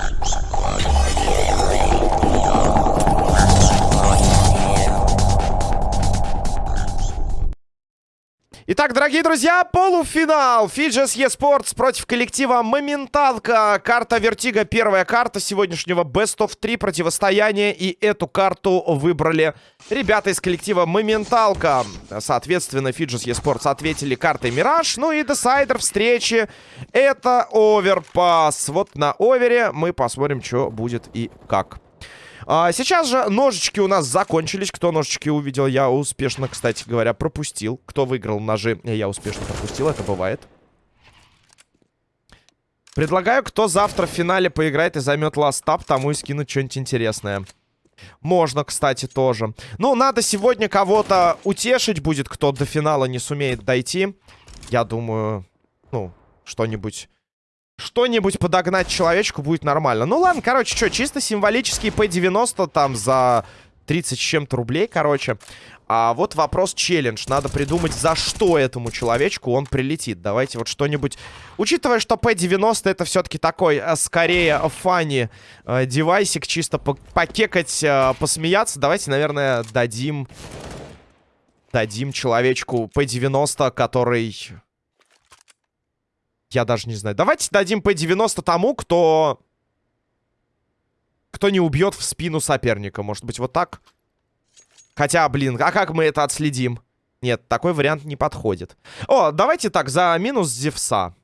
Thank you. Итак, дорогие друзья, полуфинал. Fidges Esports против коллектива Моменталка. Карта Vertigo, первая карта сегодняшнего Best of 3 противостояния. И эту карту выбрали ребята из коллектива Моменталка. Соответственно, Fidges Esports ответили картой Мираж. Ну и decider встречи это Оверпас. Вот на Овере мы посмотрим, что будет и как. А, сейчас же ножички у нас закончились. Кто ножички увидел, я успешно, кстати говоря, пропустил. Кто выиграл ножи, я успешно пропустил. Это бывает. Предлагаю, кто завтра в финале поиграет и займет ластап, тому и скинуть что-нибудь интересное. Можно, кстати, тоже. Ну, надо сегодня кого-то утешить будет, кто до финала не сумеет дойти. Я думаю, ну, что-нибудь что-нибудь подогнать человечку будет нормально. Ну ладно, короче, что, чисто символический P90 там за 30 с чем-то рублей, короче. А вот вопрос челлендж. Надо придумать, за что этому человечку он прилетит. Давайте вот что-нибудь... Учитывая, что P90 это все-таки такой, а, скорее, фанни э, девайсик, чисто по покекать, э, посмеяться, давайте, наверное, дадим... Дадим человечку P90, который я даже не знаю. Давайте дадим P90 тому, кто... Кто не убьет в спину соперника. Может быть, вот так? Хотя, блин, а как мы это отследим? Нет, такой вариант не подходит. О, давайте так, за минус Зевса.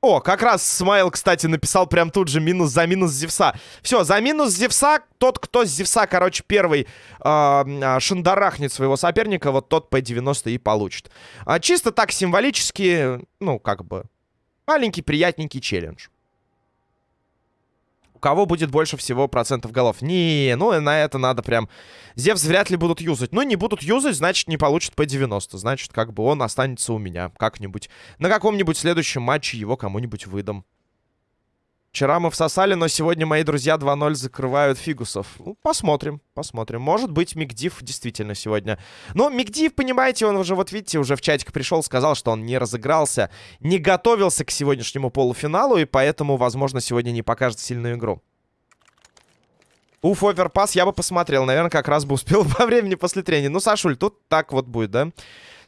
О, как раз Смайл, кстати, написал прям тут же минус за минус Зевса. Все, за минус Зевса, тот, кто с Зевса, короче, первый э, шандарахнет своего соперника, вот тот P90 и получит. А, чисто так символически, ну, как бы, Маленький, приятненький челлендж. У кого будет больше всего процентов голов? Не, ну на это надо прям... Зевс вряд ли будут юзать. Ну, не будут юзать, значит, не получат по 90. Значит, как бы он останется у меня как-нибудь. На каком-нибудь следующем матче его кому-нибудь выдам. Вчера мы всосали, но сегодня мои друзья 2-0 закрывают фигусов. Ну, посмотрим, посмотрим. Может быть, Мигдив действительно сегодня. Но Мигдив, понимаете, он уже, вот видите, уже в чатик пришел, сказал, что он не разыгрался, не готовился к сегодняшнему полуфиналу, и поэтому, возможно, сегодня не покажет сильную игру. Уф, оверпас я бы посмотрел. Наверное, как раз бы успел во времени после тренинга. Ну, Сашуль, тут так вот будет, да?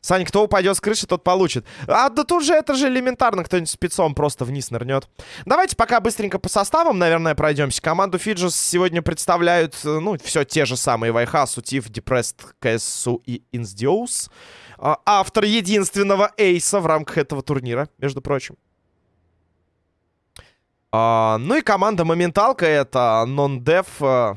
Саня, кто упадет с крыши, тот получит. А да тут же это же элементарно. Кто-нибудь спецом просто вниз нырнет. Давайте пока быстренько по составам, наверное, пройдемся. Команду Фиджис сегодня представляют, э, ну, все те же самые. Вайхасу, Тиф, Депрест, КСУ и Инсдиоус. А, автор единственного эйса в рамках этого турнира, между прочим. А, ну и команда Моменталка это Non-Def, uh,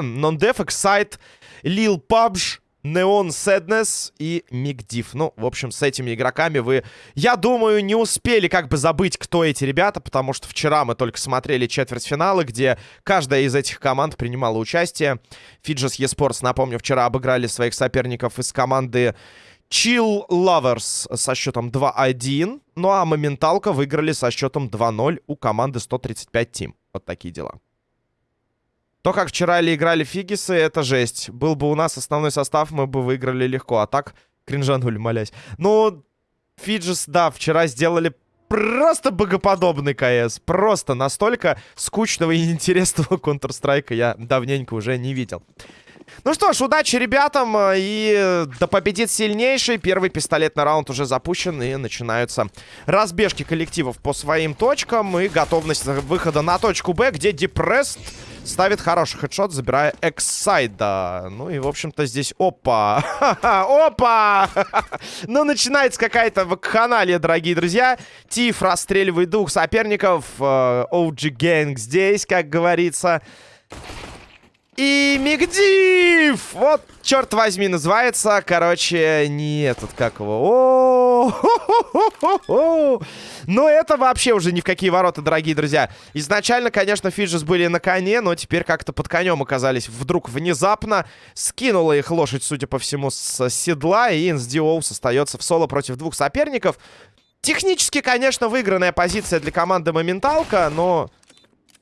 Non-Def, Excite, Lil Pubg, Neon Sadness и Мигдив. Ну, в общем, с этими игроками вы, я думаю, не успели как бы забыть, кто эти ребята, потому что вчера мы только смотрели четвертьфиналы, где каждая из этих команд принимала участие. Фиджес Esports, напомню, вчера обыграли своих соперников из команды Chill Lovers со счетом 2-1. Ну а Моменталка выиграли со счетом 2-0 у команды 135 Team. Вот такие дела. То, как вчера ли играли Фигисы, это жесть. Был бы у нас основной состав, мы бы выиграли легко. А так, кринжанули, молясь. Ну, Фиджис, да, вчера сделали просто богоподобный КС. Просто настолько скучного и неинтересного Counter-Strike я давненько уже не видел. Ну что ж, удачи ребятам. И да победит сильнейший. Первый пистолетный раунд уже запущен. И начинаются разбежки коллективов по своим точкам. И готовность выхода на точку Б, где Депресс ставит хороший хедшот, забирая Эксайда. Ну и, в общем-то, здесь... Опа! Опа! ну, начинается какая-то вакханалия, дорогие друзья. Тиф расстреливает двух соперников. OG э, Gang здесь, как говорится. И Мигдив! Вот, черт возьми, называется. Короче, не этот, как его. О Но это вообще уже ни в какие ворота, дорогие друзья. Изначально, конечно, Фиджис были на коне, но теперь как-то под конем оказались вдруг внезапно. Скинула их лошадь, судя по всему, с седла. И Инсдиоус остается в соло против двух соперников. Технически, конечно, выигранная позиция для команды Моменталка, но...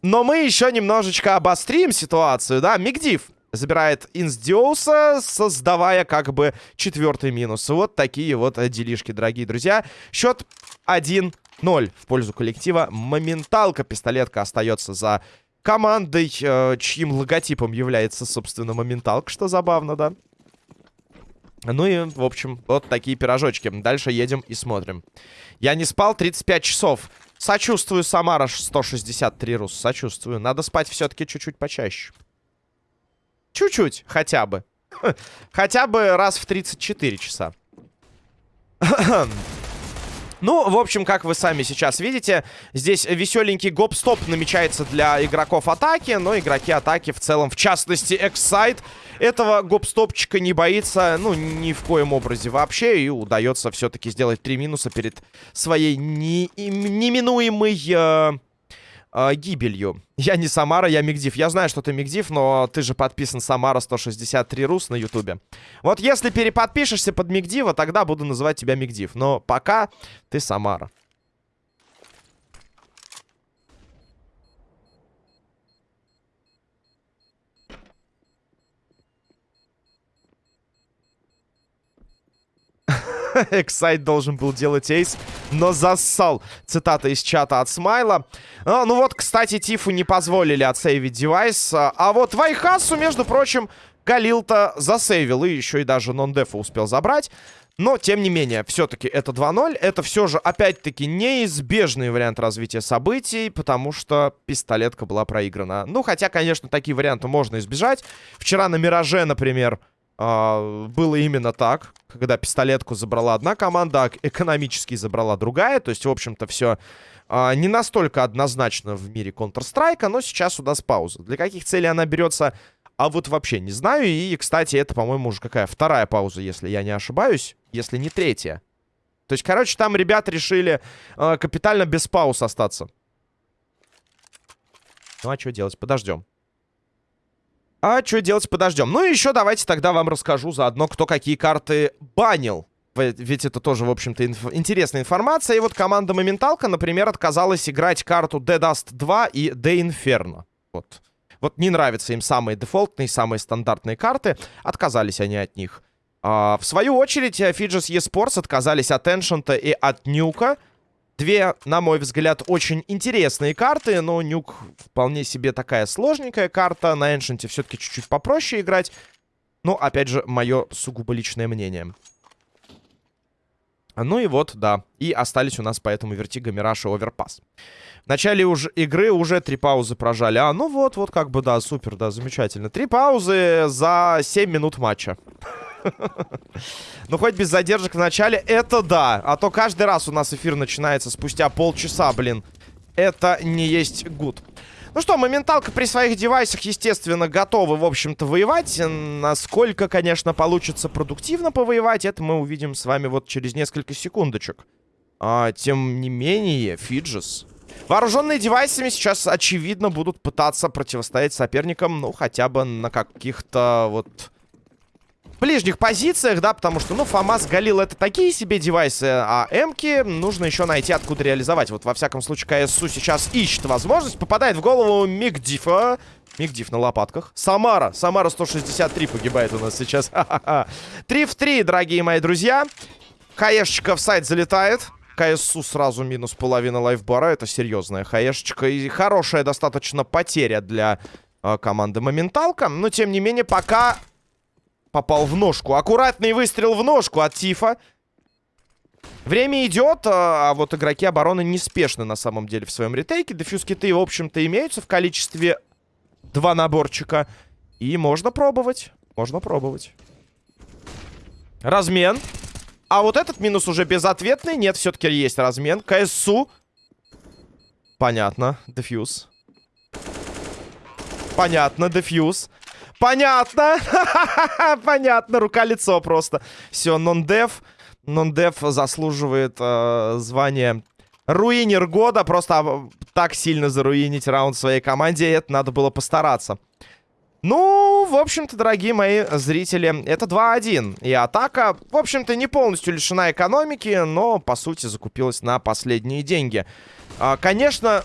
Но мы еще немножечко обострим ситуацию, да? Мигдив забирает Инсдиоуса, создавая как бы четвертый минус. Вот такие вот делишки, дорогие друзья. Счет 1-3. 0 в пользу коллектива. Моменталка. Пистолетка остается за командой, э, чьим логотипом является, собственно, моменталка, что забавно, да? Ну и, в общем, вот такие пирожочки. Дальше едем и смотрим. Я не спал 35 часов. Сочувствую, Самара 163 рус. Сочувствую. Надо спать все-таки чуть-чуть почаще. Чуть-чуть, хотя бы. Хотя бы раз в 34 часа. Ну, в общем, как вы сами сейчас видите, здесь веселенький гоп-стоп намечается для игроков атаки, но игроки атаки в целом, в частности, Эксайд, этого гоп-стопчика не боится, ну, ни в коем образе вообще, и удается все-таки сделать три минуса перед своей не неминуемой... Э э, гибелью. Я не Самара, я Мигдив. Я знаю, что ты Мигдив, но ты же подписан Самара 163 Рус на Ютубе. Вот если переподпишешься под Мигдива, тогда буду называть тебя Мигдив. Но пока ты Самара. Эксайд должен был делать эйс, но зассал. Цитата из чата от Смайла. А, ну вот, кстати, Тифу не позволили отсейвить девайс. А, а вот Вайхасу, между прочим, Галил-то засейвил. И еще и даже нон-дефа успел забрать. Но, тем не менее, все-таки это 2-0. Это все же, опять-таки, неизбежный вариант развития событий, потому что пистолетка была проиграна. Ну, хотя, конечно, такие варианты можно избежать. Вчера на Мираже, например, а, было именно так, когда пистолетку забрала одна команда, а экономически забрала другая. То есть, в общем-то, все а, не настолько однозначно в мире Counter-Strike, но сейчас у нас пауза. Для каких целей она берется, а вот вообще не знаю. И, кстати, это, по-моему, уже какая вторая пауза, если я не ошибаюсь, если не третья. То есть, короче, там ребята решили э, капитально без пауз остаться. Ну, а что делать? Подождем. А что делать, подождем. Ну и еще давайте тогда вам расскажу заодно, кто какие карты банил. Ведь это тоже, в общем-то, инф интересная информация. И вот команда Моменталка, например, отказалась играть карту Dead Dust 2 и The Inferno. Вот. Вот не нравятся им самые дефолтные, самые стандартные карты. Отказались они от них. А, в свою очередь, Fidges eSports отказались от Ancient и от Нюка. Две, на мой взгляд, очень интересные карты, но Nuke вполне себе такая сложненькая карта. На Ancient е все-таки чуть-чуть попроще играть. Но, опять же, мое сугубо личное мнение. Ну и вот, да. И остались у нас поэтому Vertigo, Мираж и Overpass. В начале уже игры уже три паузы прожали. А, ну вот, вот как бы, да, супер, да, замечательно. Три паузы за 7 минут матча. Ну, хоть без задержек в начале, это да. А то каждый раз у нас эфир начинается спустя полчаса, блин. Это не есть гуд. Ну что, моменталка при своих девайсах, естественно, готовы, в общем-то, воевать. Насколько, конечно, получится продуктивно повоевать, это мы увидим с вами вот через несколько секундочек. А, тем не менее, Фиджис... Вооруженные девайсами сейчас, очевидно, будут пытаться противостоять соперникам, ну, хотя бы на каких-то вот ближних позициях, да, потому что, ну, ФАМАС, Галил это такие себе девайсы, а Эмки нужно еще найти, откуда реализовать. Вот, во всяком случае, КСУ сейчас ищет возможность, попадает в голову Мигдифа. Мигдиф на лопатках. Самара. Самара 163 погибает у нас сейчас. 3 в 3, дорогие мои друзья. Хаешечка в сайт залетает. КСУ сразу минус половина лайфбара. Это серьезная хаешечка. И хорошая достаточно потеря для э, команды Моменталка. Но, тем не менее, пока попал в ножку. Аккуратный выстрел в ножку от Тифа. Время идет, а, а вот игроки обороны неспешны на самом деле в своем ретейке. Дефьюз-киты, в общем-то, имеются в количестве два наборчика. И можно пробовать. Можно пробовать. Размен. А вот этот минус уже безответный. Нет, все-таки есть размен. КСУ. Понятно. Дефьюз. Понятно, дефьюз. Понятно. Понятно. Рука-лицо просто. Все, нон-дев. Нон-дев заслуживает э, звания руинер года. Просто а, так сильно заруинить раунд своей команде. Это надо было постараться. Ну, в общем-то, дорогие мои зрители, это 2-1. И атака, в общем-то, не полностью лишена экономики, но, по сути, закупилась на последние деньги. А, конечно,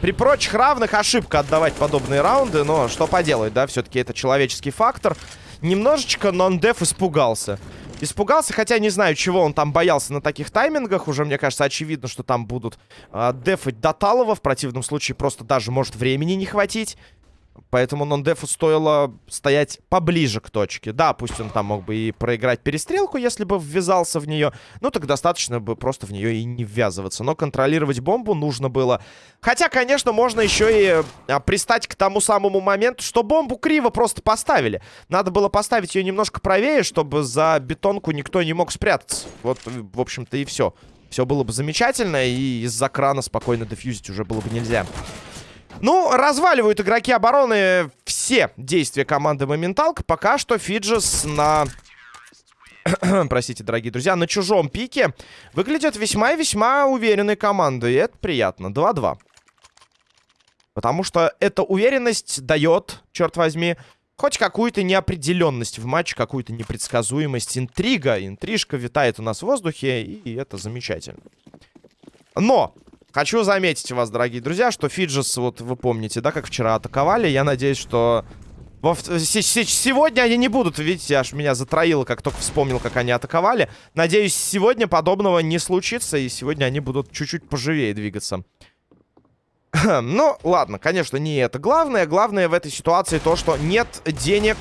при прочих равных ошибка отдавать подобные раунды, но что поделать, да, все-таки это человеческий фактор. Немножечко нон-деф испугался. испугался. Хотя не знаю, чего он там боялся на таких таймингах. Уже, мне кажется, очевидно, что там будут э, дефать до Талова. В противном случае просто даже может времени не хватить. Поэтому нон-дефу стоило стоять поближе к точке. Да, пусть он там мог бы и проиграть перестрелку, если бы ввязался в нее. Ну, так достаточно бы просто в нее и не ввязываться. Но контролировать бомбу нужно было. Хотя, конечно, можно еще и а, пристать к тому самому моменту, что бомбу криво просто поставили. Надо было поставить ее немножко правее, чтобы за бетонку никто не мог спрятаться. Вот, в общем-то, и все. Все было бы замечательно, и из-за крана спокойно дефьюзить уже было бы нельзя. Ну, разваливают игроки обороны все действия команды Моменталка. Пока что Фиджис на... Простите, дорогие друзья, на чужом пике выглядит весьма и весьма уверенной командой. И это приятно. 2-2. Потому что эта уверенность дает, черт возьми, хоть какую-то неопределенность в матче, какую-то непредсказуемость. Интрига, интрижка витает у нас в воздухе, и это замечательно. Но Хочу заметить вас, дорогие друзья, что Фиджис, вот вы помните, да, как вчера атаковали. Я надеюсь, что... Во... Сегодня они не будут, видите, аж меня затроило, как только вспомнил, как они атаковали. Надеюсь, сегодня подобного не случится, и сегодня они будут чуть-чуть поживее двигаться. ну, ладно, конечно, не это главное. Главное в этой ситуации то, что нет денег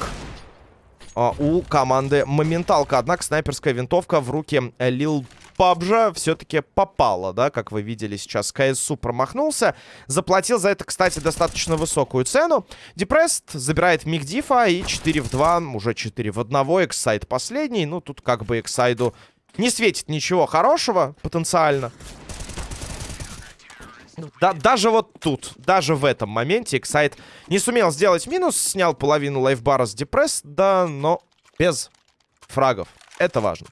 а, у команды Моменталка. Однако снайперская винтовка в руки Лил PUBG все-таки попало, да, как вы видели сейчас. КСУ промахнулся. Заплатил за это, кстати, достаточно высокую цену. Депрест забирает Мигдифа и 4 в 2, уже 4 в 1. Эксайд последний. Ну, тут как бы Эксайду не светит ничего хорошего потенциально. Да, даже вот тут, даже в этом моменте Эксайд не сумел сделать минус, снял половину лайфбара с Депресс, да, но без фрагов. Это важно.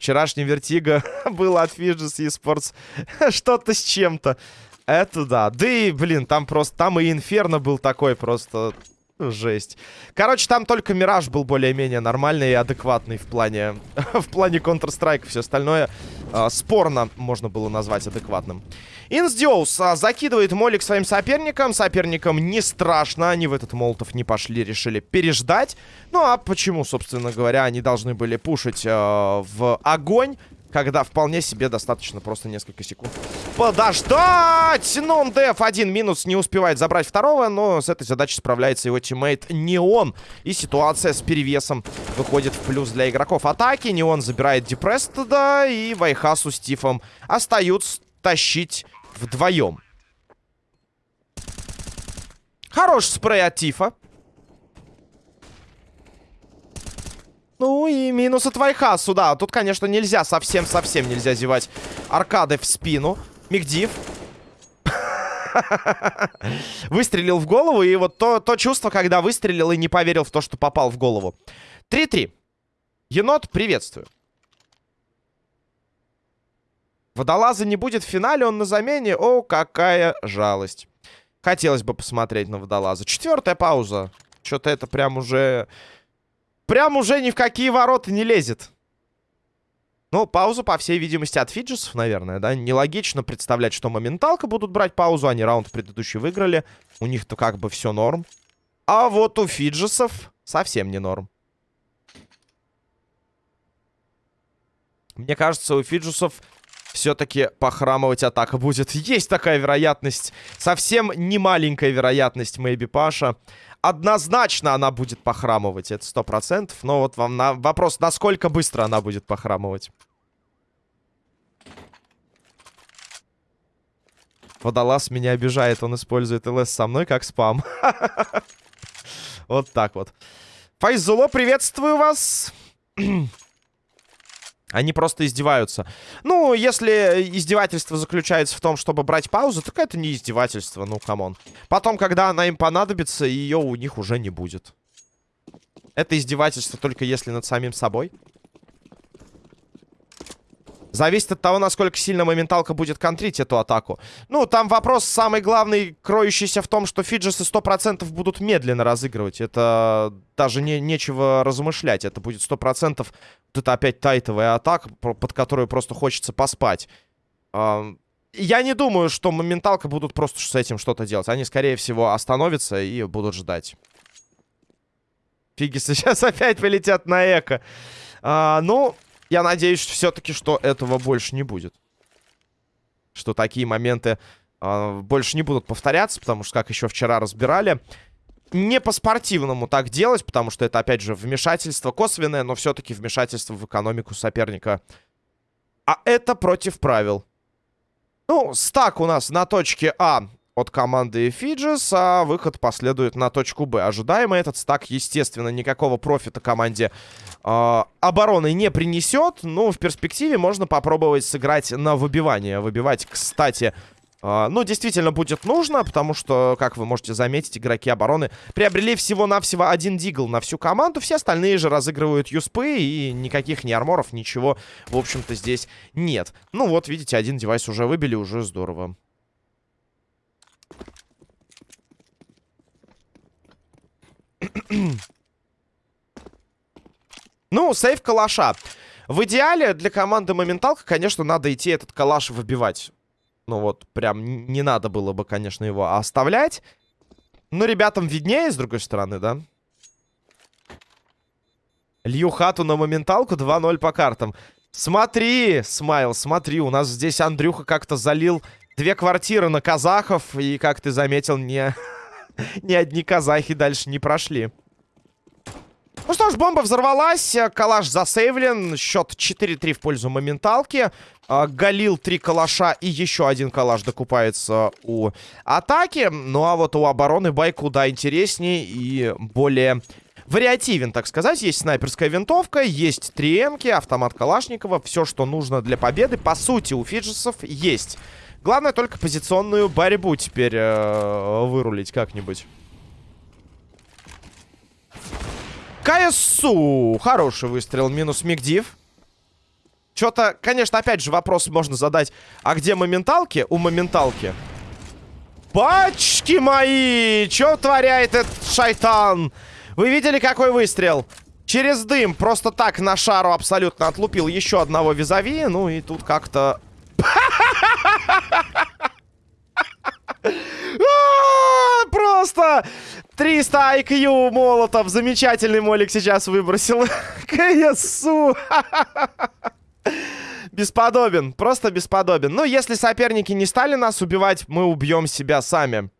Вчерашний Vertigo был от Fidges eSports что-то с чем-то. Это да. Да и, блин, там просто... Там и Инферно был такой просто... Жесть. Короче, там только Мираж был более-менее нормальный и адекватный в плане... в плане Counter-Strike. Все остальное э, спорно можно было назвать адекватным. Инсдиоус а, закидывает молик своим соперникам. Соперникам не страшно. Они в этот молотов не пошли, решили переждать. Ну а почему, собственно говоря, они должны были пушить э, в огонь? Когда вполне себе достаточно просто несколько секунд подождать. Нон Деф один минус не успевает забрать второго, но с этой задачей справляется его teammate Неон. И ситуация с перевесом выходит в плюс для игроков атаки. Неон забирает Депресс туда, и Вайхасу с Тифом остаются тащить вдвоем. Хороший спрей от Тифа. Ну и минус от Вайхасу, да. Тут, конечно, нельзя, совсем-совсем нельзя зевать аркады в спину. Мигдив. Выстрелил в голову, и вот то, то чувство, когда выстрелил и не поверил в то, что попал в голову. 3-3. Енот, приветствую. Водолаза не будет в финале, он на замене. О, какая жалость. Хотелось бы посмотреть на водолаза. Четвертая пауза. Что-то это прям уже прям уже ни в какие ворота не лезет. Ну, пауза, по всей видимости, от Фиджисов, наверное, да? Нелогично представлять, что моменталка будут брать паузу. Они раунд предыдущий выиграли. У них-то как бы все норм. А вот у Фиджисов совсем не норм. Мне кажется, у Фиджисов все-таки похрамывать атака будет. Есть такая вероятность. Совсем не маленькая вероятность, Мэйби Паша. Однозначно она будет похрамывать, это сто процентов. Но вот вам на вопрос, насколько быстро она будет похрамывать. Водолаз меня обижает, он использует ЛС со мной как спам. Вот так вот. Файзуло, приветствую вас. Они просто издеваются. Ну, если издевательство заключается в том, чтобы брать паузу, так это не издевательство, ну, come on. Потом, когда она им понадобится, ее у них уже не будет. Это издевательство только если над самим собой. Зависит от того, насколько сильно моменталка будет контрить эту атаку. Ну, там вопрос самый главный, кроющийся в том, что фиджесы 100% будут медленно разыгрывать. Это даже не, нечего размышлять. Это будет 100% вот это опять тайтовая атака, под которую просто хочется поспать. Я не думаю, что моменталка будут просто с этим что-то делать. Они, скорее всего, остановятся и будут ждать. Фигисы сейчас опять полетят на эко. А, ну, я надеюсь все-таки, что этого больше не будет. Что такие моменты а, больше не будут повторяться, потому что, как еще вчера разбирали, не по-спортивному так делать, потому что это, опять же, вмешательство косвенное, но все-таки вмешательство в экономику соперника. А это против правил. Ну, стак у нас на точке А от команды Фиджис, а выход последует на точку Б. Ожидаемо этот стак, естественно, никакого профита команде э, обороны не принесет. Но в перспективе можно попробовать сыграть на выбивание. Выбивать, кстати, э, ну, действительно будет нужно, потому что, как вы можете заметить, игроки обороны приобрели всего-навсего один дигл на всю команду. Все остальные же разыгрывают юспы, и никаких ни арморов, ничего, в общем-то, здесь нет. Ну вот, видите, один девайс уже выбили, уже здорово. Ну, сейф калаша. В идеале для команды Моменталка, конечно, надо идти этот калаш выбивать. Ну вот, прям не надо было бы, конечно, его оставлять. Но ребятам виднее, с другой стороны, да? Лью хату на моменталку 2-0 по картам. Смотри, Смайл, смотри, у нас здесь Андрюха как-то залил две квартиры на казахов. И, как ты заметил, не... Ни одни казахи дальше не прошли. Ну что ж, бомба взорвалась. Калаш засейвлен. Счет 4-3 в пользу моменталки. А, Галил три калаша и еще один калаш докупается у атаки. Ну а вот у обороны бай куда интереснее и более вариативен, так сказать. Есть снайперская винтовка, есть 3 автомат Калашникова. Все, что нужно для победы, по сути, у фиджесов есть. Главное только позиционную борьбу теперь э, вырулить как-нибудь. КСУ. Хороший выстрел. Минус Мигдив. Что-то, конечно, опять же вопрос можно задать. А где моменталки? У моменталки. Пачки мои! Что творяет этот шайтан? Вы видели, какой выстрел? Через дым просто так на шару абсолютно отлупил еще одного визави. Ну и тут как-то просто 300 IQ молотов. Замечательный молик сейчас выбросил. КСУ. Бесподобен. Просто бесподобен. Ну, если соперники не стали нас убивать, мы убьем себя сами.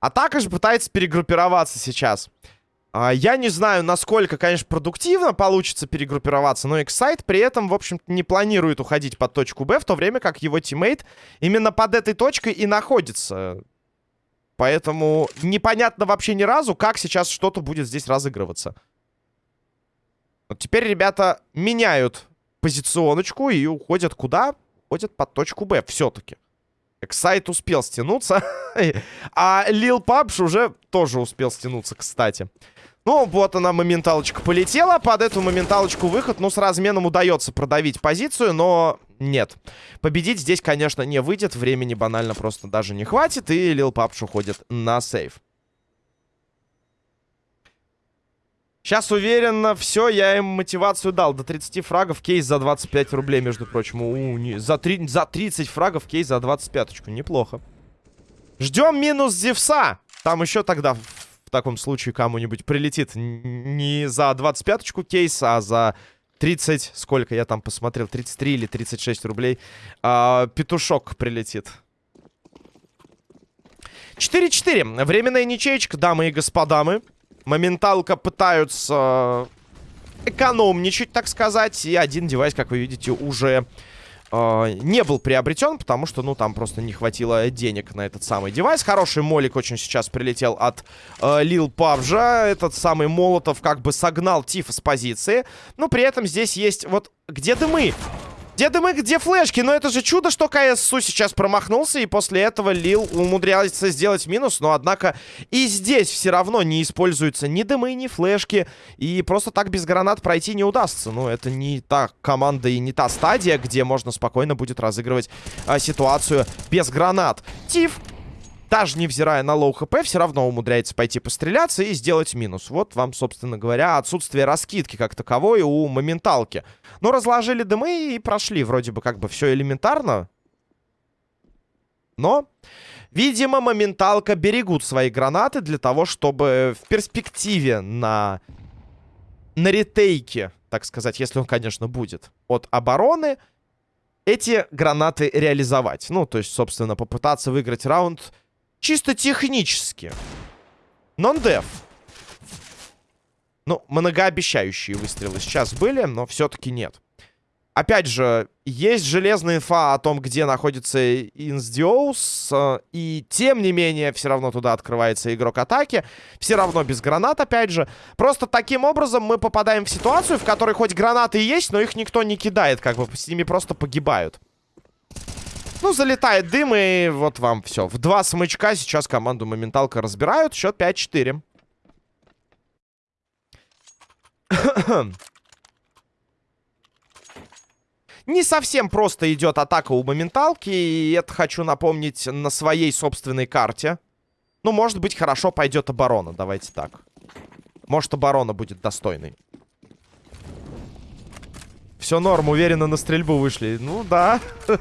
Атака же пытается перегруппироваться сейчас. А, я не знаю, насколько, конечно, продуктивно получится перегруппироваться, но Excite при этом, в общем-то, не планирует уходить под точку Б, в то время как его тиммейт именно под этой точкой и находится. Поэтому непонятно вообще ни разу, как сейчас что-то будет здесь разыгрываться. Вот теперь ребята меняют позиционочку и уходят куда? Уходят под точку Б все-таки. Эксайт успел стянуться. а Лил Пабш уже тоже успел стянуться, кстати. Ну, вот она, моменталочка полетела. Под эту моменталочку выход. Ну, с разменом удается продавить позицию, но нет. Победить здесь, конечно, не выйдет. Времени банально просто даже не хватит. И Лил Папш уходит на сейв. Сейчас уверенно, все, я им мотивацию дал. До 30 фрагов кейс за 25 рублей, между прочим. У, не, за, 3, за 30 фрагов кейс за 25. -очку. Неплохо. Ждем минус Зевса. Там еще тогда в таком случае кому-нибудь прилетит не за 25-очку кейс, а за 30, сколько я там посмотрел, 33 или 36 рублей, а, петушок прилетит. 4-4. Временная ничеечка, дамы и господа. Мы. Моменталка пытаются экономничать, так сказать. И один девайс, как вы видите, уже э, не был приобретен, потому что, ну, там просто не хватило денег на этот самый девайс. Хороший молик очень сейчас прилетел от э, Лил Павжа. Этот самый Молотов как бы согнал Тифа с позиции. Но при этом здесь есть вот... Где дымы? Где дымы, где флешки? Но это же чудо, что КСУ сейчас промахнулся, и после этого Лил умудряется сделать минус. Но, однако, и здесь все равно не используются ни дымы, ни флешки. И просто так без гранат пройти не удастся. Ну, это не та команда и не та стадия, где можно спокойно будет разыгрывать а, ситуацию без гранат. Тиф даже невзирая на low HP, все равно умудряется пойти постреляться и сделать минус. Вот вам, собственно говоря, отсутствие раскидки как таковой у моменталки. Но разложили дымы и прошли. Вроде бы как бы все элементарно. Но, видимо, моменталка берегут свои гранаты для того, чтобы в перспективе на, на retake е, так сказать, если он, конечно, будет, от обороны, эти гранаты реализовать. Ну, то есть, собственно, попытаться выиграть раунд чисто технически. Нон-деф. Ну, многообещающие выстрелы сейчас были, но все-таки нет. Опять же, есть железная инфа о том, где находится Инсдиоус, э, и тем не менее, все равно туда открывается игрок атаки. Все равно без гранат, опять же. Просто таким образом мы попадаем в ситуацию, в которой хоть гранаты есть, но их никто не кидает, как бы с ними просто погибают. Ну, залетает дым, и вот вам все. В два смычка сейчас команду моменталка разбирают. Счет 5-4. Не совсем просто идет атака у моменталки, и это хочу напомнить на своей собственной карте. Ну, может быть, хорошо пойдет оборона, давайте так. Может, оборона будет достойной. Все норм, уверенно на стрельбу вышли. Ну, да.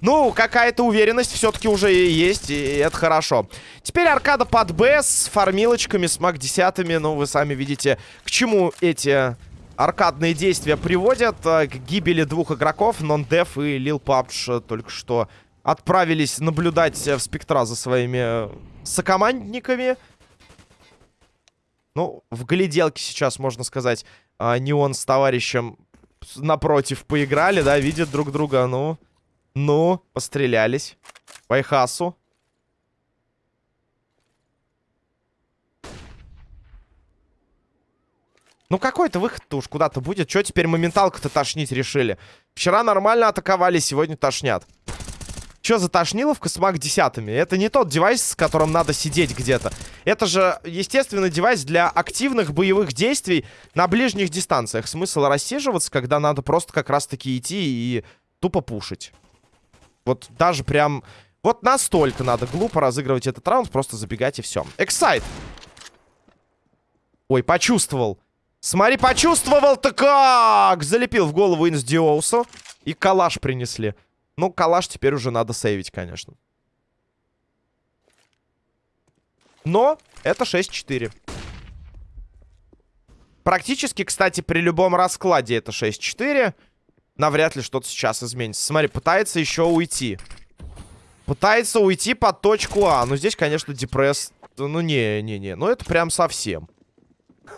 Ну, какая-то уверенность все-таки уже есть, и это хорошо. Теперь аркада под Б с фармилочками, с маг-десятыми. Ну, вы сами видите, к чему эти аркадные действия приводят э, к гибели двух игроков. Нон-Деф и Лил Папш э, только что отправились наблюдать э, в спектра за своими сокомандниками. Ну, в гляделке сейчас, можно сказать, не он с товарищем напротив поиграли, да, видят друг друга. Ну, ну, пострелялись. По Айхасу. Ну какой-то выход-то уж куда-то будет. Что теперь моменталка-то тошнить решили? Вчера нормально атаковали, сегодня тошнят. Что за тошниловка с маг десятыми? Это не тот девайс, с которым надо сидеть где-то. Это же, естественный девайс для активных боевых действий на ближних дистанциях. Смысл рассиживаться, когда надо просто как раз-таки идти и тупо пушить. Вот даже прям... Вот настолько надо глупо разыгрывать этот раунд, просто забегать и все. Эксайт! Ой, почувствовал. Смотри, почувствовал-то как! Залепил в голову Инсдиоусу. И калаш принесли. Ну, калаш теперь уже надо сейвить, конечно. Но это 6-4. Практически, кстати, при любом раскладе это 6-4. Навряд ли что-то сейчас изменится. Смотри, пытается еще уйти. Пытается уйти под точку А. Ну, здесь, конечно, депресс... Ну, не-не-не. Ну, это прям совсем.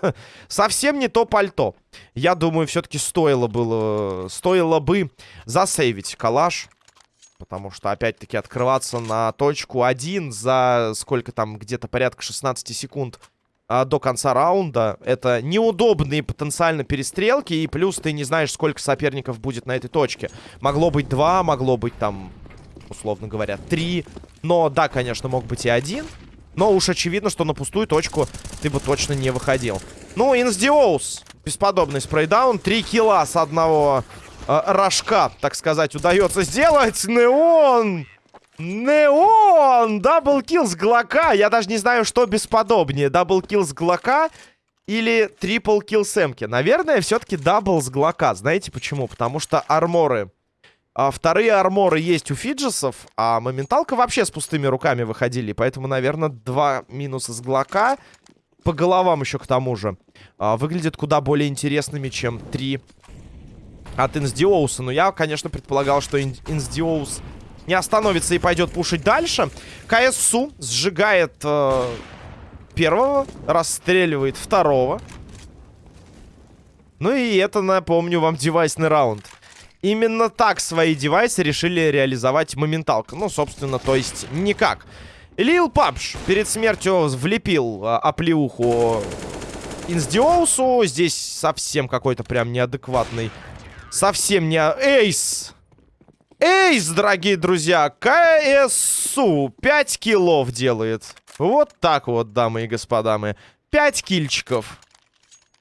Совсем не то пальто. Я думаю, все-таки стоило было... Стоило бы засейвить калаш. Потому что, опять-таки, открываться на точку 1 за сколько там, где-то порядка 16 секунд а, до конца раунда. Это неудобные потенциально перестрелки. И плюс ты не знаешь, сколько соперников будет на этой точке. Могло быть два, могло быть там, условно говоря, три. Но, да, конечно, мог быть и один. Но уж очевидно, что на пустую точку ты бы точно не выходил. Ну, Инсдиоус. Бесподобный спрейдаун. Три килла с одного э, рожка, так сказать, удается сделать. Неон! Неон! Double kill с Глока. Я даже не знаю, что бесподобнее. Double kill с Глока или triple kill с Эмки. Наверное, все-таки double с Глока. Знаете почему? Потому что арморы а вторые арморы есть у Фиджесов, а моменталка вообще с пустыми руками выходили. Поэтому, наверное, два минуса с Глока. По головам еще к тому же. А, выглядят куда более интересными, чем три от Инсдиоуса. Но я, конечно, предполагал, что Ин Инсдиоус не остановится и пойдет пушить дальше. КСУ сжигает э, первого, расстреливает второго. Ну и это, напомню вам, девайсный раунд. Именно так свои девайсы решили реализовать моменталка. Ну, собственно, то есть никак. Лил Папш перед смертью влепил а, оплеуху Инсдиоусу. Здесь совсем какой-то прям неадекватный. Совсем не... Эйс! Эйс, дорогие друзья! КСУ 5 киллов делает. Вот так вот, дамы и господа мы. 5 кильчиков.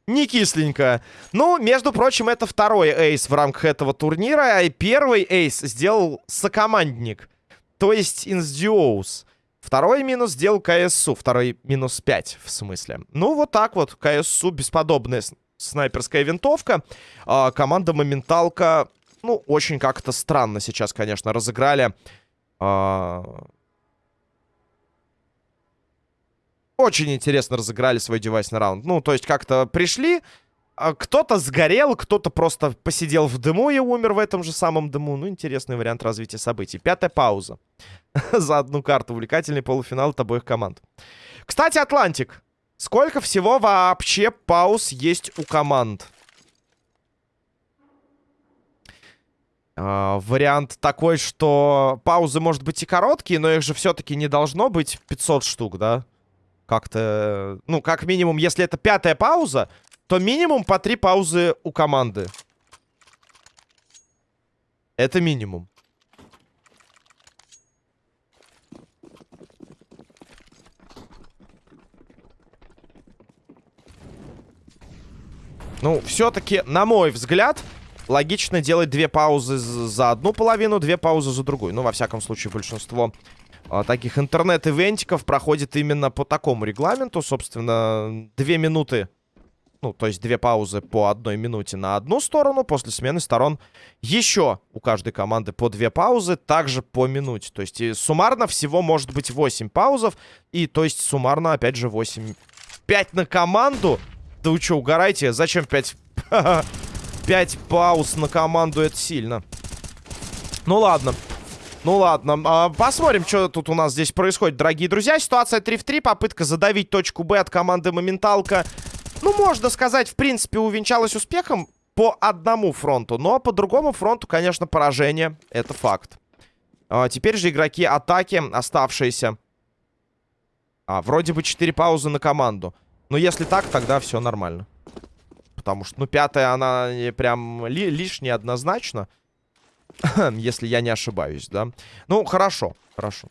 Не кисленько. Ну, между прочим, это второй эйс в рамках этого турнира. И первый эйс сделал сокомандник. То есть Инсдиоус. Второй минус сделал КСУ. Второй минус 5, в смысле. Ну, вот так вот. КСУ бесподобная снайперская винтовка. А, команда Моменталка, ну, очень как-то странно сейчас, конечно, разыграли А... Очень интересно разыграли свой девайсный раунд. Ну, то есть как-то пришли, а кто-то сгорел, кто-то просто посидел в дыму и умер в этом же самом дыму. Ну, интересный вариант развития событий. Пятая пауза. За одну карту. Увлекательный полуфинал от обоих команд. Кстати, Атлантик. Сколько всего вообще пауз есть у команд? Вариант такой, что паузы, может быть, и короткие, но их же все-таки не должно быть 500 штук, да? Как-то... Ну, как минимум, если это пятая пауза, то минимум по три паузы у команды. Это минимум. Ну, все-таки, на мой взгляд, логично делать две паузы за одну половину, две паузы за другую. Ну, во всяком случае, большинство а, таких интернет-ивентиков проходит именно по такому регламенту. Собственно, две минуты ну, то есть две паузы по одной минуте на одну сторону. После смены сторон еще у каждой команды по две паузы, также по минуте. То есть суммарно всего может быть 8 паузов. И то есть суммарно, опять же, 8... 5 на команду? Да вы что, угораете? Зачем 5... 5 пауз на команду? Это сильно. Ну ладно. Ну ладно, а, посмотрим, что тут у нас здесь происходит, дорогие друзья. Ситуация 3 в 3, попытка задавить точку Б от команды Моменталка ну, можно сказать, в принципе, увенчалась успехом по одному фронту. Но по другому фронту, конечно, поражение. Это факт. А, теперь же игроки атаки, оставшиеся. А, вроде бы 4 паузы на команду. Но если так, тогда все нормально. Потому что, ну, пятая, она прям ли лишняя однозначно. если я не ошибаюсь, да. Ну, хорошо, хорошо.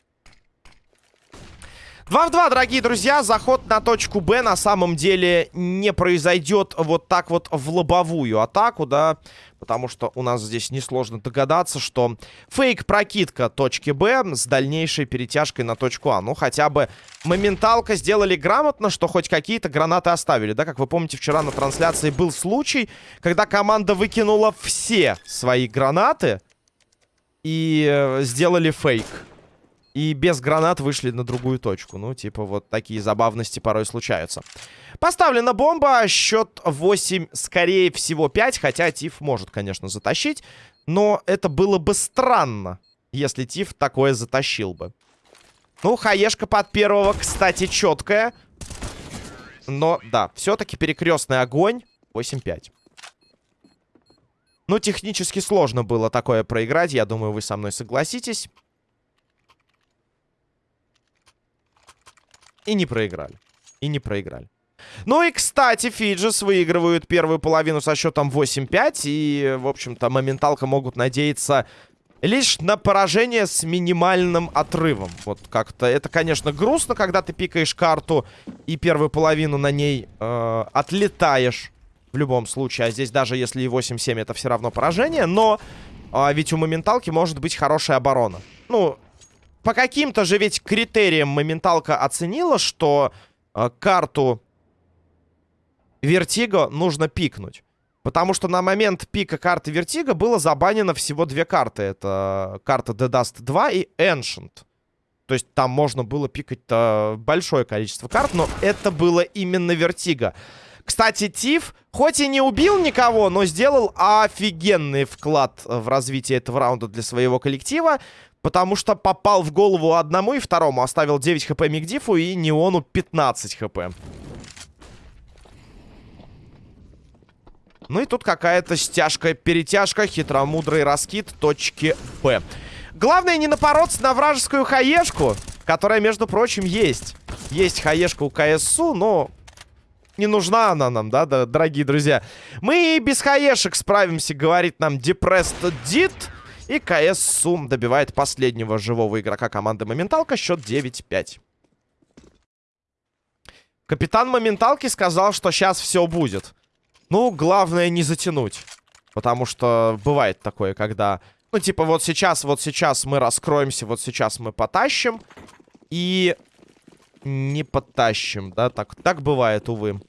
2 в 2, дорогие друзья. Заход на точку Б на самом деле не произойдет вот так вот в лобовую атаку, да. Потому что у нас здесь несложно догадаться, что фейк-прокидка точки Б с дальнейшей перетяжкой на точку А. Ну, хотя бы моменталка сделали грамотно, что хоть какие-то гранаты оставили, да. Как вы помните, вчера на трансляции был случай, когда команда выкинула все свои гранаты и э, сделали фейк. И без гранат вышли на другую точку. Ну, типа, вот такие забавности порой случаются. Поставлена бомба. Счет 8, скорее всего, 5. Хотя Тиф может, конечно, затащить. Но это было бы странно, если Тиф такое затащил бы. Ну, хаешка под первого, кстати, четкая. Но, да, все-таки перекрестный огонь. 8-5. Ну, технически сложно было такое проиграть. Я думаю, вы со мной согласитесь. И не проиграли. И не проиграли. Ну и, кстати, Фиджис выигрывают первую половину со счетом 8-5. И, в общем-то, моменталка могут надеяться лишь на поражение с минимальным отрывом. Вот как-то это, конечно, грустно, когда ты пикаешь карту и первую половину на ней э, отлетаешь. В любом случае. А здесь даже если и 8-7, это все равно поражение. Но э, ведь у моменталки может быть хорошая оборона. Ну, по каким-то же ведь критериям моменталка оценила, что э, карту Вертиго нужно пикнуть. Потому что на момент пика карты Вертиго было забанено всего две карты. Это карта The Dust 2 и Ancient. То есть там можно было пикать большое количество карт, но это было именно Вертиго. Кстати, Тиф, хоть и не убил никого, но сделал офигенный вклад в развитие этого раунда для своего коллектива. Потому что попал в голову одному и второму. Оставил 9 хп Мигдифу и Неону 15 хп. Ну и тут какая-то стяжка, перетяжка, хитромудрый раскид точки Б. Главное не напороться на вражескую хаешку, которая, между прочим, есть. Есть хаешка у КСУ, но не нужна она нам, да, да дорогие друзья. Мы и без хаешек справимся, говорит нам Depressed Did. И КС Сум добивает последнего живого игрока команды Моменталка. Счет 9-5. Капитан Моменталки сказал, что сейчас все будет. Ну, главное не затянуть. Потому что бывает такое, когда... Ну, типа, вот сейчас, вот сейчас мы раскроемся, вот сейчас мы потащим. И не потащим, да? Так, так бывает, увы.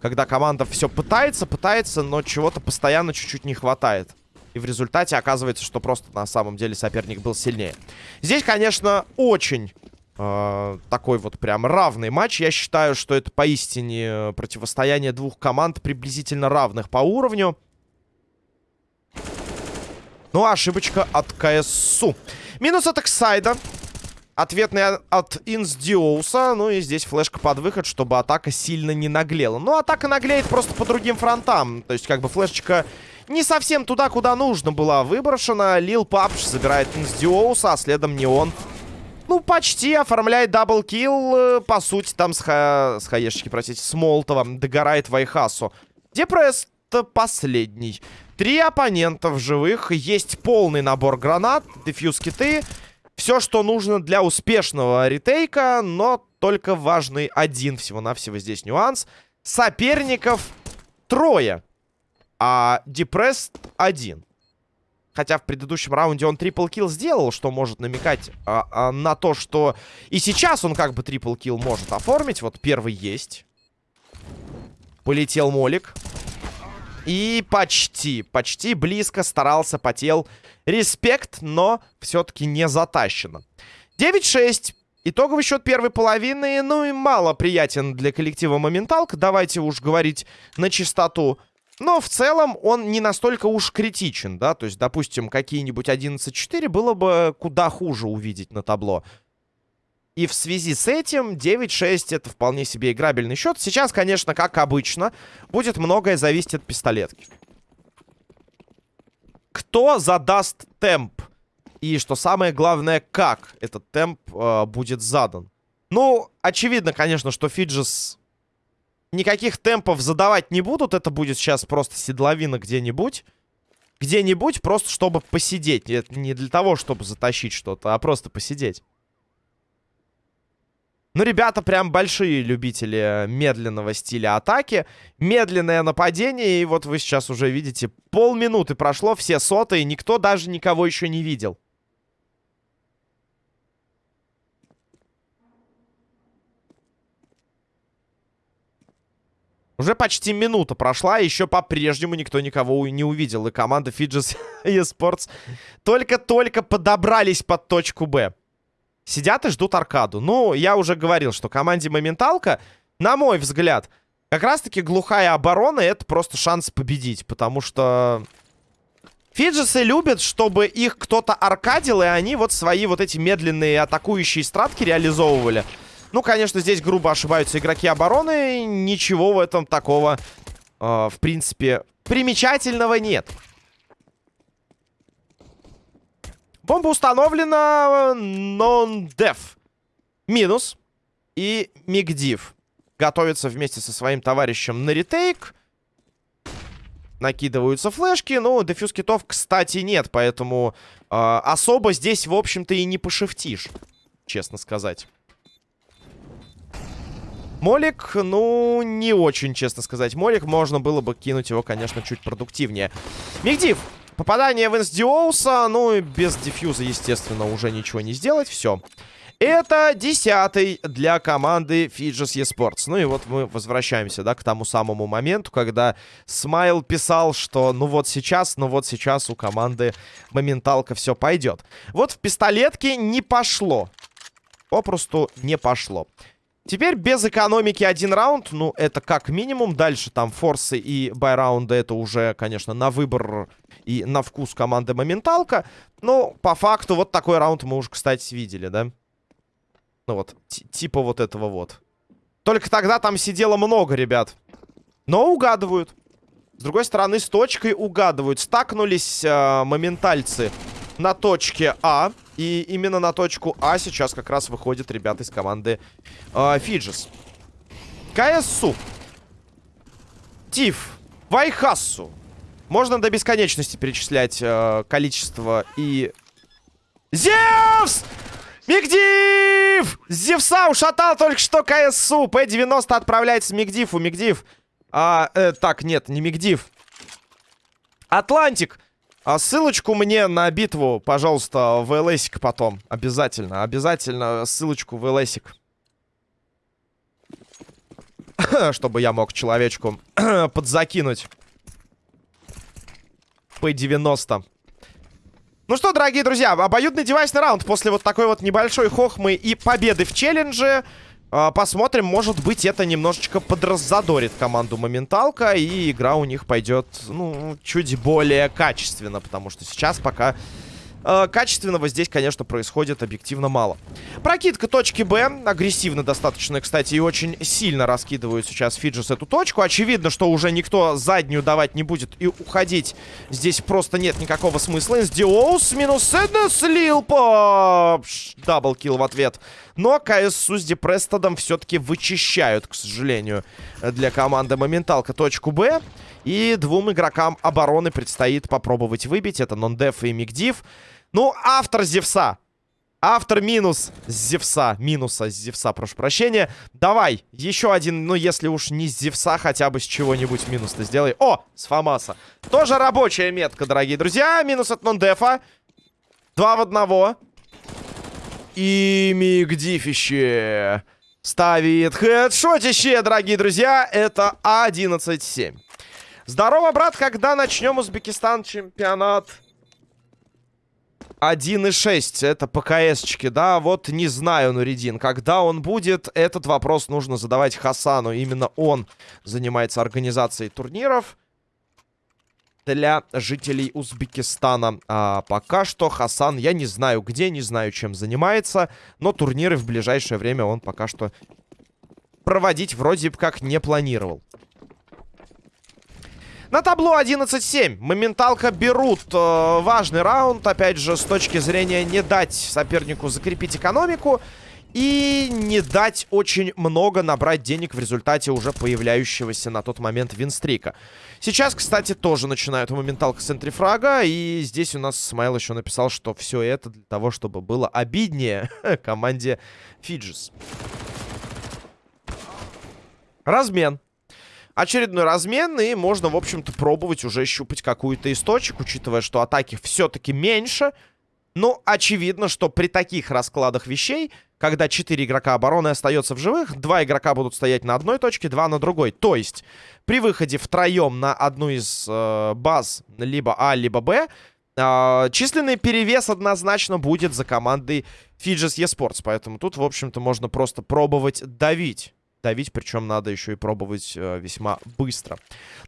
Когда команда все пытается, пытается, но чего-то постоянно чуть-чуть не хватает. И в результате оказывается, что просто на самом деле соперник был сильнее. Здесь, конечно, очень э, такой вот прям равный матч. Я считаю, что это поистине противостояние двух команд приблизительно равных по уровню. Ну, ошибочка от КСУ. Минус от Эксайда. Ответный от Инсдиоуса. Ну и здесь флешка под выход, чтобы атака сильно не наглела. Ну, атака наглеет просто по другим фронтам. То есть, как бы, флешечка не совсем туда, куда нужно была выброшена. Лил Папш забирает Инсдиоуса, а следом Неон. Ну, почти оформляет double kill. Э, по сути, там с, ха... с хаешечки, простите, с Молотовым догорает Вайхасу. Депресс последний. Три оппонента в живых. Есть полный набор гранат, дефьюз киты. Все, что нужно для успешного ретейка, но только важный один всего-навсего здесь нюанс. Соперников трое, а Депресс один. Хотя в предыдущем раунде он трипл килл сделал, что может намекать а, а, на то, что и сейчас он как бы трипл килл может оформить. Вот первый есть. Полетел Молик. И почти, почти близко старался, потел. Респект, но все-таки не затащено. 9-6. Итоговый счет первой половины, ну и мало приятен для коллектива Моменталка. Давайте уж говорить на чистоту. Но в целом он не настолько уж критичен, да. То есть, допустим, какие-нибудь 11-4 было бы куда хуже увидеть на табло. И в связи с этим 9-6 это вполне себе играбельный счет. Сейчас, конечно, как обычно, будет многое зависеть от пистолетки. Кто задаст темп? И, что самое главное, как этот темп э, будет задан? Ну, очевидно, конечно, что Фиджис никаких темпов задавать не будут. Это будет сейчас просто седловина где-нибудь. Где-нибудь просто, чтобы посидеть. Это не для того, чтобы затащить что-то, а просто посидеть. Ну, ребята прям большие любители медленного стиля атаки. Медленное нападение. И вот вы сейчас уже видите, полминуты прошло, все сотые. Никто даже никого еще не видел. Уже почти минута прошла, еще по-прежнему никто никого не увидел. И команда Fidges eSports только-только подобрались под точку Б сидят и ждут аркаду. Ну, я уже говорил, что команде Моменталка, на мой взгляд, как раз-таки глухая оборона — это просто шанс победить. Потому что Фиджесы любят, чтобы их кто-то аркадил, и они вот свои вот эти медленные атакующие стратки реализовывали. Ну, конечно, здесь грубо ошибаются игроки обороны. Ничего в этом такого, э, в принципе, примечательного нет. Бомба установлена. Non-def. Минус. И Мигдив. Готовится вместе со своим товарищем на ретейк. Накидываются флешки. Ну, дефьюз китов, кстати, нет. Поэтому э, особо здесь, в общем-то, и не пошифтишь. Честно сказать. Молик, ну, не очень, честно сказать. Молик, можно было бы кинуть его, конечно, чуть продуктивнее. Мигдив Попадание в Инсдиоуса, ну и без дефьюза, естественно, уже ничего не сделать. Все. Это десятый для команды Fidges eSports. Ну и вот мы возвращаемся, да, к тому самому моменту, когда Смайл писал, что ну вот сейчас, ну вот сейчас у команды моменталка все пойдет. Вот в пистолетке не пошло. Попросту не пошло. Теперь без экономики один раунд, ну, это как минимум. Дальше там форсы и байраунды, это уже, конечно, на выбор и на вкус команды Моменталка. Но по факту вот такой раунд мы уже, кстати, видели, да? Ну вот, типа вот этого вот. Только тогда там сидело много ребят. Но угадывают. С другой стороны, с точкой угадывают. Стакнулись э, моментальцы на точке А. И именно на точку А сейчас как раз выходят ребята из команды э. КСУ. Тиф. Вайхассу. Можно до бесконечности перечислять э, количество и... Зевс! Мигдив! Зевса ушатал только что КСУ. П-90 отправляется Мигдиву. Мигдив. А, э, так, нет, не Мигдив. Атлантик. А ссылочку мне на битву, пожалуйста, в ЛСик потом. Обязательно, обязательно ссылочку в ЛСик. Чтобы я мог человечку подзакинуть. P90. Ну что, дорогие друзья, обоюдный девайсный раунд после вот такой вот небольшой хохмы и победы в челлендже. А, посмотрим, может быть, это немножечко подраззадорит команду Моменталка, и игра у них пойдет, ну, чуть более качественно, потому что сейчас пока Э, качественного здесь, конечно, происходит объективно мало. Прокидка точки Б. Агрессивно достаточно, кстати, и очень сильно раскидывают сейчас Фиджис эту точку. Очевидно, что уже никто заднюю давать не будет и уходить здесь просто нет никакого смысла. Диоус минус Сэднес слил по... Даблкил в ответ. Но КСУ с Депрестодом все-таки вычищают, к сожалению, для команды Моменталка точку Б. И двум игрокам обороны предстоит попробовать выбить. Это Нондеф и Мигдив. Ну, автор Зевса. Автор минус Зевса. Минуса Зевса, прошу прощения. Давай, еще один, ну, если уж не Зевса, хотя бы с чего-нибудь минус-то сделай. О, с Фомаса. Тоже рабочая метка, дорогие друзья. Минус от Нондефа. Два в одного. И Мигдифище ставит хедшотище, дорогие друзья. Это 11-7. Здорово, брат, когда начнем Узбекистан чемпионат? 1.6, это ПКСчики, да, вот не знаю, Нуридин, когда он будет, этот вопрос нужно задавать Хасану, именно он занимается организацией турниров для жителей Узбекистана. А пока что Хасан, я не знаю где, не знаю чем занимается, но турниры в ближайшее время он пока что проводить вроде как не планировал. На табло 11-7. Моменталка берут э, важный раунд. Опять же, с точки зрения не дать сопернику закрепить экономику. И не дать очень много набрать денег в результате уже появляющегося на тот момент винстрика. Сейчас, кстати, тоже начинают моменталка с центрифрага. И здесь у нас Смайл еще написал, что все это для того, чтобы было обиднее команде Фиджис. Размен очередной размен, и можно, в общем-то, пробовать уже щупать какую-то источник, учитывая, что атаки все-таки меньше. Но очевидно, что при таких раскладах вещей, когда 4 игрока обороны остается в живых, 2 игрока будут стоять на одной точке, 2 на другой. То есть, при выходе втроем на одну из э, баз, либо А, либо Б, э, численный перевес однозначно будет за командой Fidges eSports. Поэтому тут, в общем-то, можно просто пробовать давить давить, причем надо еще и пробовать э, весьма быстро.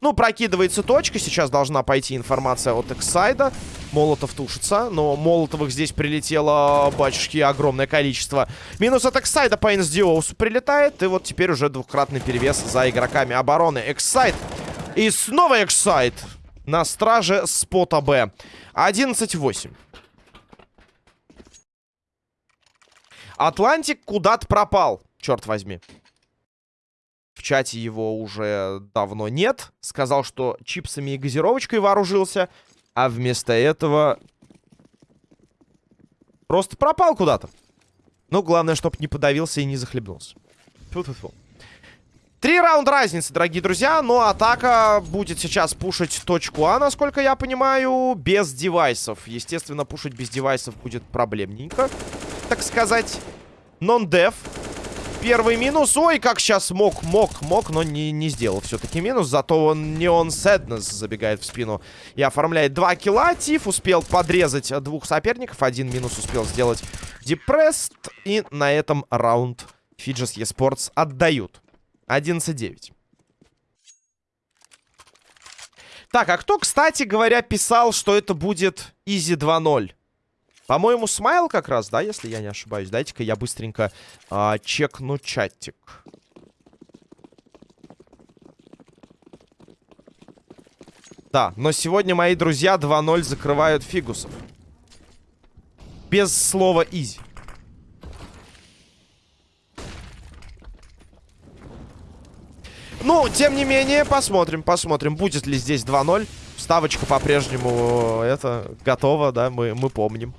Ну, прокидывается точка, сейчас должна пойти информация от Эксайда. Молотов тушится, но Молотовых здесь прилетело, батюшки, огромное количество. Минус от Эксайда по Инсдиоусу прилетает, и вот теперь уже двухкратный перевес за игроками обороны. Эксайд и снова Эксайд на страже спота Б. 11-8. Атлантик куда-то пропал, черт возьми. В чате его уже давно нет. Сказал, что чипсами и газировочкой вооружился. А вместо этого... Просто пропал куда-то. Ну, главное, чтобы не подавился и не захлебнулся. Фу -фу -фу. Три раунда разницы, дорогие друзья. Но атака будет сейчас пушить точку А, насколько я понимаю, без девайсов. Естественно, пушить без девайсов будет проблемненько, так сказать. Нон-деф. Первый минус. Ой, как сейчас мог, мог, мог, но не, не сделал все-таки минус. Зато он не он Сэднес забегает в спину и оформляет два килла. Тиф успел подрезать двух соперников. Один минус успел сделать Депресст. И на этом раунд Фиджес Esports отдают. 11-9. Так, а кто, кстати говоря, писал, что это будет Изи 2-0? По-моему, Смайл как раз, да, если я не ошибаюсь. Дайте-ка я быстренько а, чекну чатик. Да, но сегодня мои друзья 2-0 закрывают фигусов. Без слова изи. Ну, тем не менее, посмотрим, посмотрим, будет ли здесь 2-0. Ставочка по-прежнему, э, это, готова, да, мы, мы помним.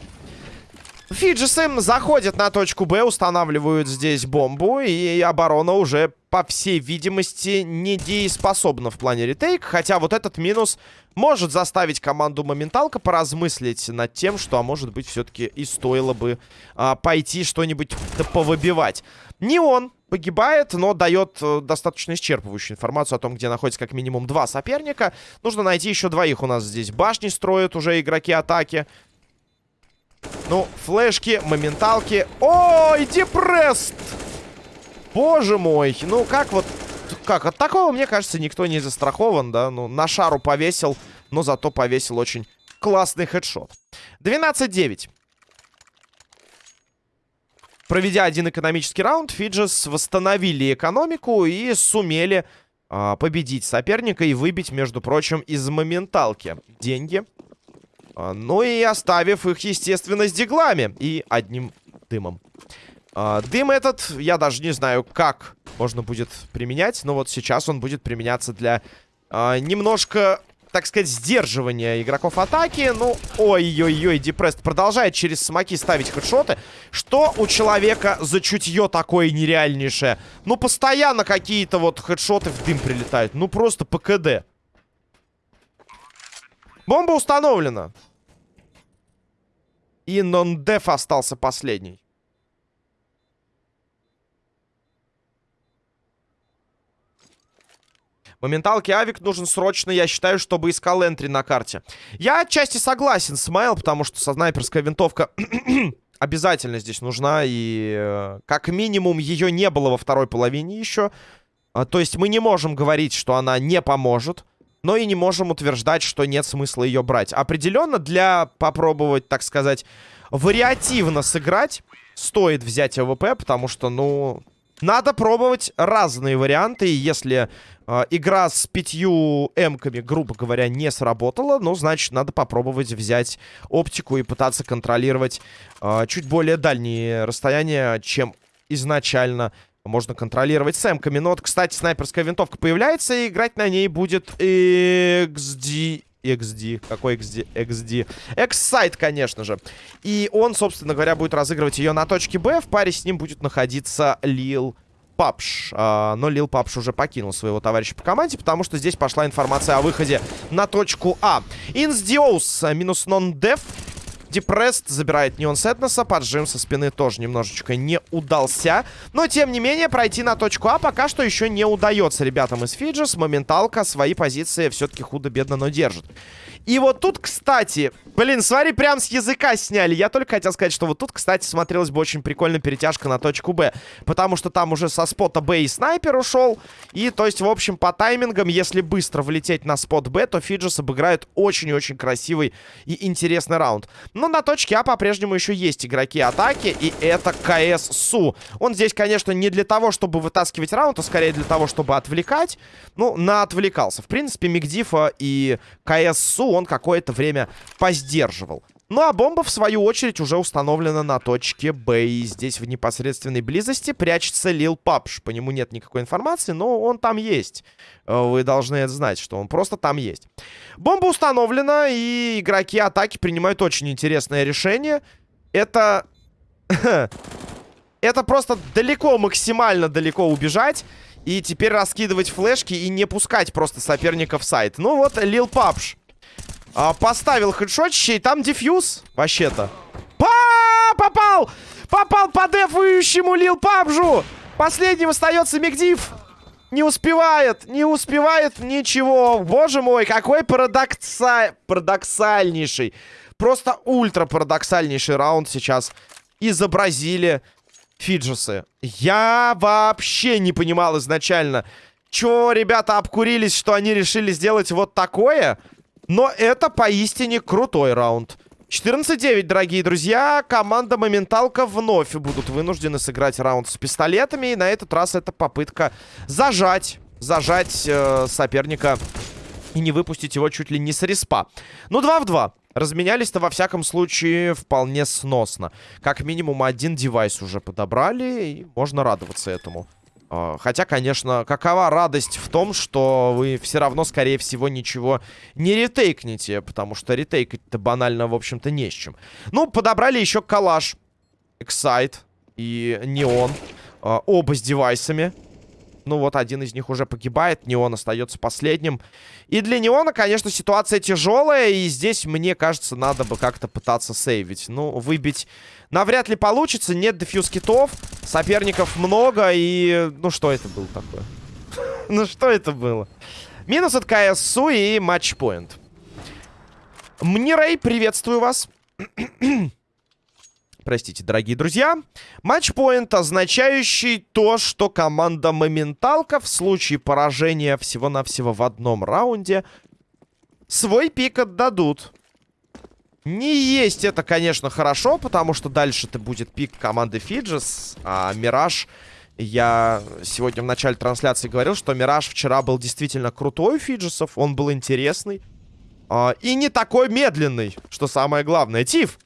Фиджисы заходят на точку Б, устанавливают здесь бомбу, и оборона уже, по всей видимости, недееспособна в плане ретейк. Хотя вот этот минус может заставить команду Моменталка поразмыслить над тем, что, а может быть, все-таки и стоило бы а, пойти что-нибудь повыбивать. Не он погибает, но дает э, достаточно исчерпывающую информацию о том, где находится как минимум два соперника. Нужно найти еще двоих. У нас здесь башни строят уже игроки атаки. Ну, флешки, моменталки. Ой, депресс! Боже мой. Ну, как вот... Как? От такого, мне кажется, никто не застрахован, да? Ну, на шару повесил, но зато повесил очень классный хедшот. 12-9. Проведя один экономический раунд, Фиджес восстановили экономику и сумели э, победить соперника и выбить, между прочим, из моменталки деньги. А, ну и оставив их, естественно, с диглами и одним дымом. А, дым этот, я даже не знаю, как можно будет применять, но вот сейчас он будет применяться для а, немножко, так сказать, сдерживания игроков атаки. Ну, ой-ой-ой, Депрест продолжает через смоки ставить хедшоты. Что у человека за чутье такое нереальнейшее? Ну, постоянно какие-то вот хедшоты в дым прилетают. Ну, просто ПКД. Бомба установлена. И нон-деф остался последний. Моменталки Авик нужен срочно, я считаю, чтобы искал энтри на карте. Я отчасти согласен с Майл, потому что со снайперская винтовка обязательно здесь нужна. И э, как минимум ее не было во второй половине еще. А, то есть мы не можем говорить, что она не поможет но и не можем утверждать, что нет смысла ее брать. Определенно, для попробовать, так сказать, вариативно сыграть, стоит взять AWP, потому что, ну, надо пробовать разные варианты, и если э, игра с пятью эмками, грубо говоря, не сработала, ну, значит, надо попробовать взять оптику и пытаться контролировать э, чуть более дальние расстояния, чем изначально можно контролировать с эмками. Но вот, кстати, снайперская винтовка появляется, и играть на ней будет XD... XD. Какой XD? XD. X-сайт, конечно же. И он, собственно говоря, будет разыгрывать ее на точке Б. В паре с ним будет находиться Лил Папш. А, но Лил Папш уже покинул своего товарища по команде, потому что здесь пошла информация о выходе на точку А. Инсдиоус минус нон-деф. Депресс забирает Неон Сетнеса. Поджим со спины тоже немножечко не удался. Но, тем не менее, пройти на точку А пока что еще не удается ребятам из Фиджис. Моменталка свои позиции все-таки худо-бедно, но держит. И вот тут, кстати, блин, смотри, прям с языка сняли. Я только хотел сказать, что вот тут, кстати, смотрелась бы очень прикольно перетяжка на точку Б. Потому что там уже со спота Б и снайпер ушел. И, то есть, в общем, по таймингам, если быстро влететь на спот Б, то Фиджис обыграет очень-очень красивый и интересный раунд. Но на точке А по-прежнему еще есть игроки атаки, и это КС Су. Он здесь, конечно, не для того, чтобы вытаскивать раунд, а скорее для того, чтобы отвлекать. Ну, на отвлекался. В принципе, Мигдифа и КС Су он какое-то время поздерживал. Ну а бомба, в свою очередь, уже установлена на точке Б. И здесь в непосредственной близости прячется Лил Папш. По нему нет никакой информации, но он там есть. Э, вы должны это знать, что он просто там есть. Бомба установлена, и игроки атаки принимают очень интересное решение. Это... Это просто далеко, максимально далеко убежать. И теперь раскидывать флешки и не пускать просто соперника в сайт. Ну вот, Лил Папш а, поставил хедшотище, и там дефьюз вообще-то. Па! Попал! Попал по дефующему Лил Пабжу! Последним остается Мигдив. Не успевает, не успевает ничего. Боже мой, какой парадокса... парадоксальнейший. Просто ультра парадоксальнейший раунд сейчас изобразили Фиджесы. Я вообще не понимал изначально, чё ребята обкурились, что они решили сделать вот такое. Но это поистине крутой раунд. 14-9, дорогие друзья. Команда Моменталка вновь будут вынуждены сыграть раунд с пистолетами. И на этот раз это попытка зажать, зажать э, соперника и не выпустить его чуть ли не с респа. Ну, 2 в 2. Разменялись-то во всяком случае вполне сносно. Как минимум один девайс уже подобрали, и можно радоваться этому. А, хотя, конечно, какова радость в том, что вы все равно, скорее всего, ничего не ретейкнете, потому что ретейкать-то банально, в общем-то, не с чем. Ну, подобрали еще калаш, Excite и Неон, а, оба с девайсами. Ну вот, один из них уже погибает, Неон остается последним. И для Неона, конечно, ситуация тяжелая, и здесь, мне кажется, надо бы как-то пытаться сейвить. Ну, выбить навряд ли получится, нет дефьюз китов, соперников много, и... Ну, что это было такое? Ну, что это было? Минус от КСУ и матчпоинт. Мнирей, приветствую вас. Простите, дорогие друзья. Матчпоинт, означающий то, что команда Моменталка в случае поражения всего-навсего в одном раунде свой пик отдадут. Не есть это, конечно, хорошо, потому что дальше это будет пик команды Фиджис, а Мираж... Я сегодня в начале трансляции говорил, что Мираж вчера был действительно крутой у Фиджисов, он был интересный. А, и не такой медленный, что самое главное. Тиф,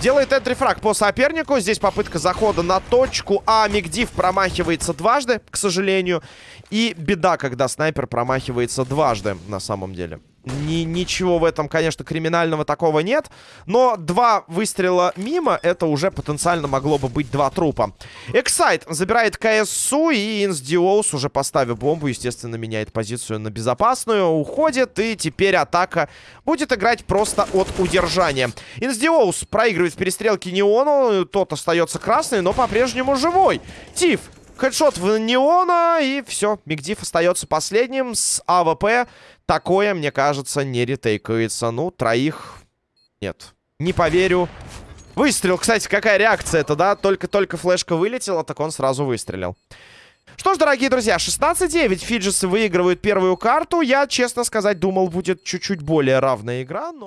Делает энтрифраг по сопернику. Здесь попытка захода на точку. А Мигдив промахивается дважды, к сожалению. И беда, когда снайпер промахивается дважды, на самом деле. Ни, ничего в этом, конечно, криминального такого нет. Но два выстрела мимо, это уже потенциально могло бы быть два трупа. Эксайт забирает КСУ, и Инсдиоус, уже поставив бомбу, естественно, меняет позицию на безопасную, уходит, и теперь атака будет играть просто от удержания. Инсдиоус проигрывает в перестрелке Неону, тот остается красный, но по-прежнему живой. Тиф headshot в Неона, и все. Мигдив остается последним с AWP. Такое, мне кажется, не ретейкается. Ну, троих... Нет, не поверю. Выстрел, кстати, какая реакция это, да? Только-только флешка вылетела, так он сразу выстрелил. Что ж, дорогие друзья, 16-9 Фиджисы выигрывают первую карту. Я, честно сказать, думал, будет чуть-чуть более равная игра, но...